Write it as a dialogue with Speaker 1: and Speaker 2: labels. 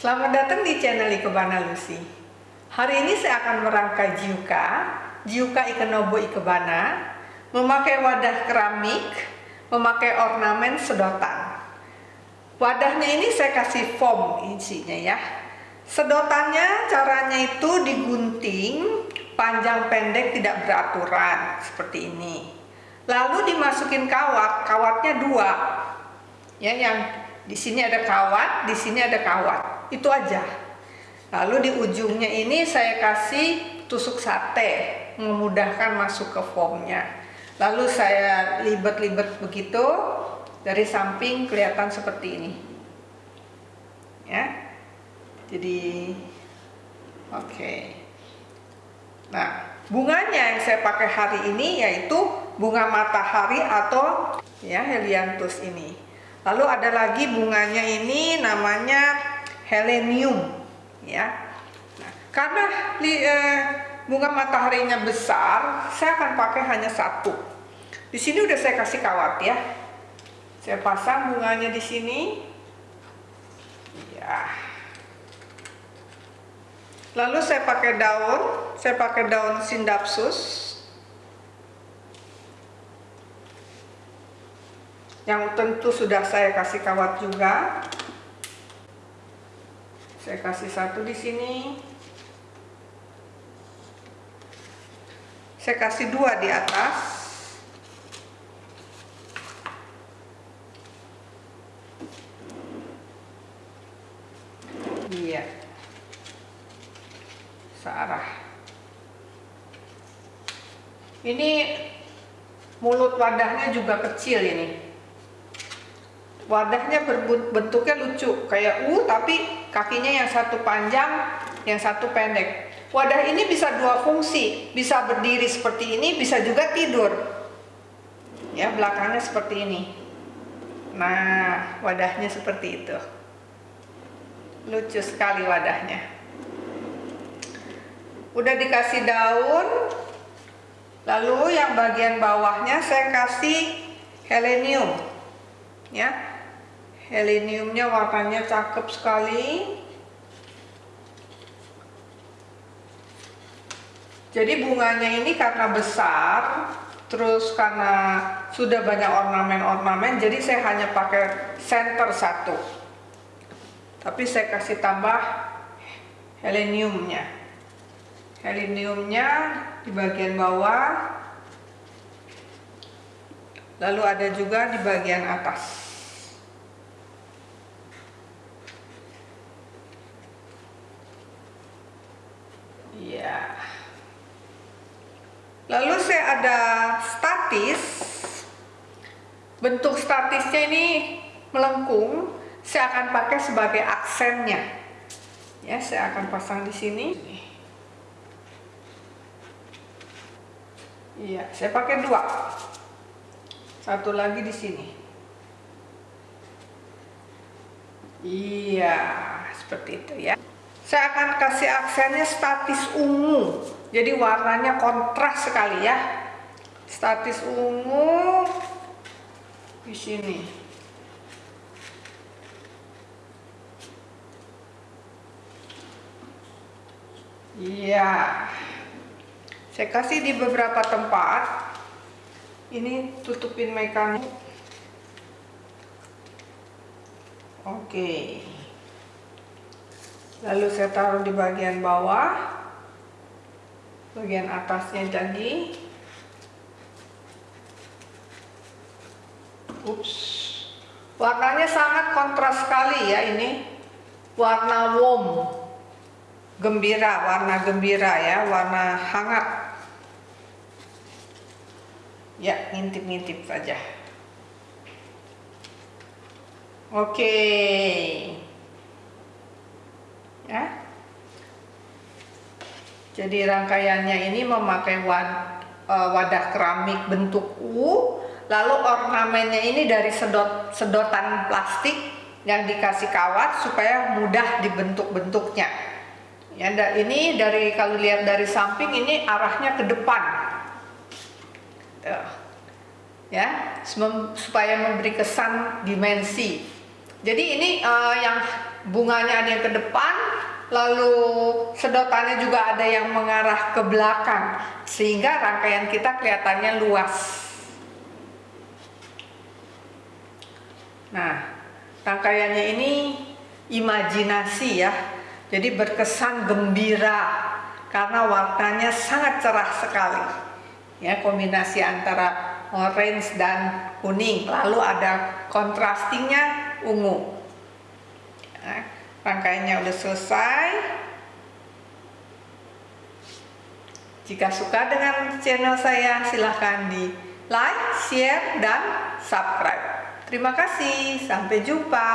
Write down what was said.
Speaker 1: channel Ikebana Lucy. Hari ini saya akan merangkai jiuka, jiuka ikenobo ikebana, memakai wadah keramik, memakai ornamen sedotan. Wadahnya ini saya kasih foam isinya ya. Sedotannya caranya itu digunting, panjang pendek tidak beraturan seperti ini. Lalu dimasukin kawat, kawatnya dua. Ya, yang di sini ada kawat, di sini ada kawat. Itu aja. Lalu di ujungnya ini saya kasih tusuk sate, memudahkan masuk ke foamnya. Lalu saya libet-libet begitu, dari samping kelihatan seperti ini. Ya. Jadi oke. Okay. Nah, bunganya yang saya pakai hari ini yaitu bunga matahari atau ya helianthus ini. Lalu ada lagi bunganya ini namanya helenium ya. Nah, karena li, eh, bunga mataharinya besar, saya akan pakai hanya satu. Di sini udah saya kasih kawat ya. Saya pasang bunganya di sini. Ya. Lalu saya pakai daun, saya pakai daun sindapsus. yang tentu sudah saya kasih kawat juga. Saya kasih satu di sini. Saya kasih dua di atas. Iya. Searah. Ini mulut wadahnya juga kecil ini wadahnya bentuknya lucu. Kayak U tapi kakinya yang satu panjang yang satu pendek. Wadah ini bisa dua fungsi. Bisa berdiri seperti ini bisa juga tidur. Ya belakangnya seperti ini. Nah wadahnya seperti itu. Lucu sekali wadahnya. Udah dikasih daun lalu yang bagian bawahnya saya kasih helenium ya heleniumnya warnanya cakep sekali. Jadi bunganya ini karena besar terus karena sudah banyak ornamen-ornamen jadi saya hanya pakai center satu. Tapi saya kasih tambah heleniumnya. Heleniumnya di bagian bawah lalu ada juga di bagian atas Iya. Lalu saya ada statis. Bentuk statisnya ini melengkung. Saya akan pakai sebagai aksennya. Ya, saya akan pasang di sini. Iya, saya pakai dua. Satu lagi di sini. Iya, seperti itu ya. Saya akan kasih aksennya statis ungu. Jadi warnanya kontras sekali ya. Statis ungu di sini. Iya. Saya kasih di beberapa tempat. Ini tutupin mekanik. Oke. Lalu saya taruh di bagian bawah bagian atasnya jadi ups. Warnanya sangat kontras sekali ya ini. Warna warm. Gembira warna gembira ya warna hangat. Ya ngintip-ngintip saja. Oke. Ya. Jadi rangkaiannya ini memakai wad, e, wadah keramik bentuk U lalu ornamennya ini dari sedot sedotan plastik yang dikasih kawat supaya mudah dibentuk-bentuknya. Ya ini dari kalau lihat dari samping ini arahnya ke depan. Ya supaya memberi kesan dimensi. Jadi ini uh, yang bunganya ada yang ke depan lalu sedotannya juga ada yang mengarah ke belakang. Sehingga rangkaian kita kelihatannya luas nah rangkaiannya ini imajinasi ya. Jadi berkesan gembira karena warnanya sangat cerah sekali. Ya kombinasi antara orange dan kuning lalu ada kontrastingnya ungu. Nah, rangkaiannya udah selesai. Jika suka dengan channel saya silahkan di like, share, dan subscribe terima kasih, sampai jumpa